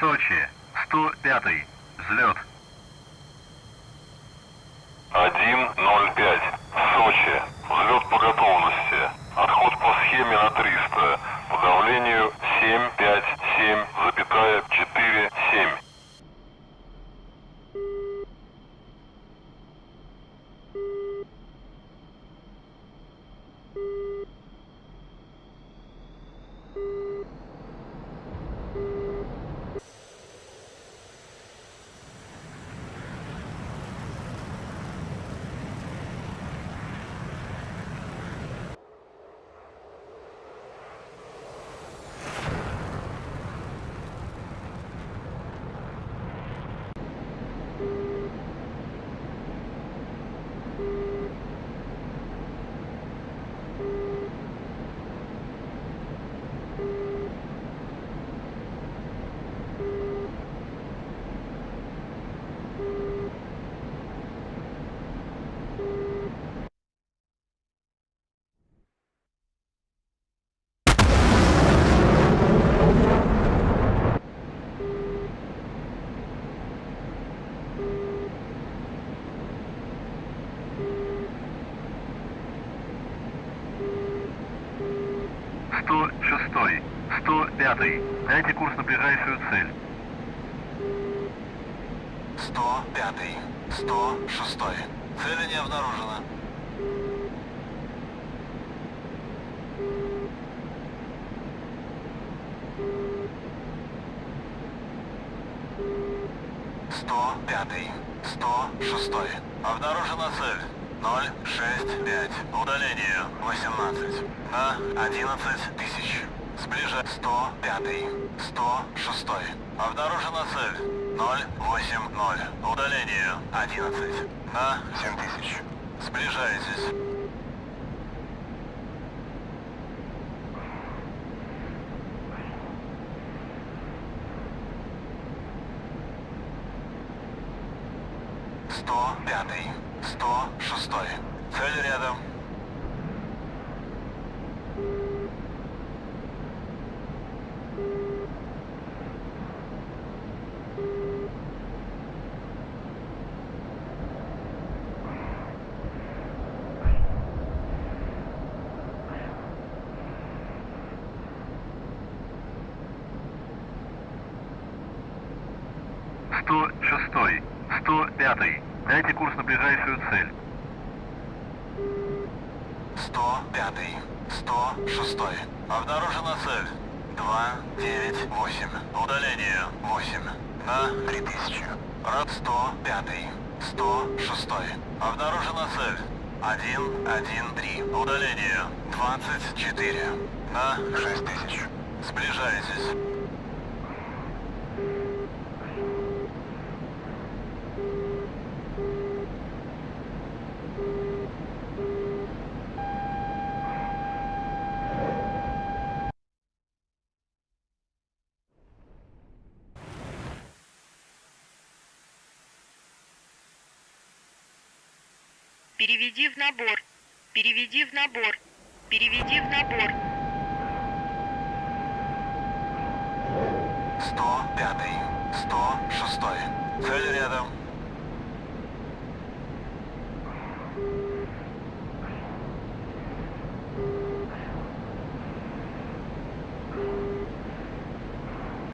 Сочи, 105 взлет. 1.05. 105. Дайте курс на ближайшую цель. 105. 106. Цели не обнаружено. Сто пятый, сто шестой. Обнаружена цель. Ноль шесть пять. Удаление восемнадцать на одиннадцать тысяч. Сближа 105. 106. Обнаружена цель. 080. Удалению 11. На 7 тысяч. Сближаетесь. Сто пятый, сто шестой. Цель рядом. Сто шестой, сто пятый. Дайте курс на ближайшую цель. 105, 106. Обнаружена цель. 298. Удалению 8. На 3000. Рад 105, 106. Обнаружена цель. 113. Удалению 24. На 6000. Сближайтесь. Переведи в набор. Переведи в набор. Переведи в набор. 105. 106. Цель рядом.